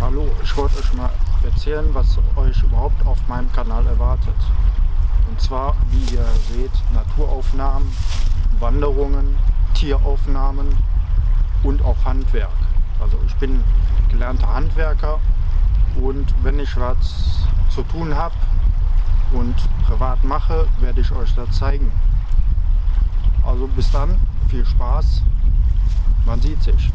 Hallo, ich wollte euch mal erzählen, was euch überhaupt auf meinem Kanal erwartet. Und zwar, wie ihr seht, Naturaufnahmen, Wanderungen, Tieraufnahmen und auch Handwerk. Also ich bin gelernter Handwerker und wenn ich was zu tun habe und privat mache, werde ich euch das zeigen. Also bis dann, viel Spaß, man sieht sich.